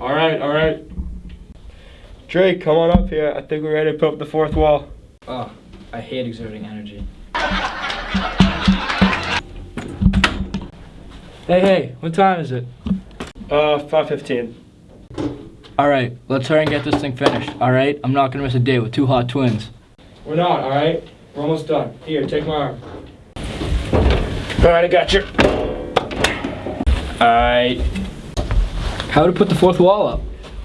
All right, all right. Drake, come on up here. I think we're ready to put up the fourth wall. Oh, I hate exerting energy. Hey, hey, what time is it? Uh, 515. All right, let's hurry and get this thing finished. All right, I'm not gonna miss a day with two hot twins. We're not, all right? We're almost done. Here, take my arm. All right, I got you. All right. How to put the fourth wall up?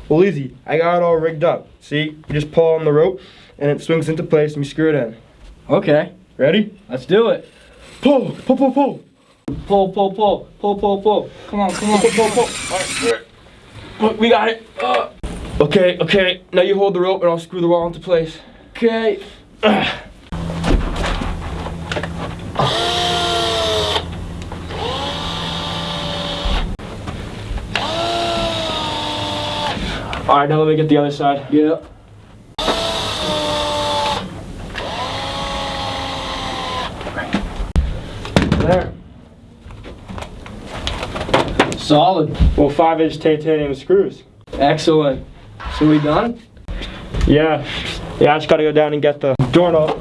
Well, easy. I got it all rigged up. See, you just pull on the rope, and it swings into place, and you screw it in. Okay, Ready? let's do it. Pull, pull, pull, pull. Pull, pull, pull, pull, pull, pull. Come on, come on. Pull, pull, pull. All right. Look, we got it. Uh. Okay, okay. Now you hold the rope, and I'll screw the wall into place. Okay. All right, now let me get the other side. Yeah. There. Solid. Well, five-inch titanium screws. Excellent. So we done? Yeah. Yeah, I just gotta go down and get the doorknob.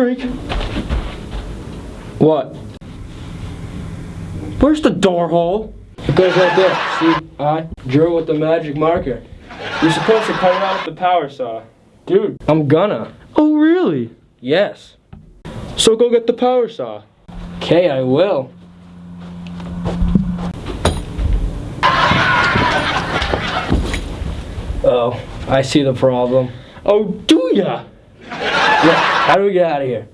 Drake, What? where's the door hole? It goes right there. See, I drew with the magic marker. You're supposed to cut it out with the power saw. Dude, I'm gonna. Oh, really? Yes. So go get the power saw. Okay, I will. Oh, I see the problem. Oh, do ya? How do we get out of here?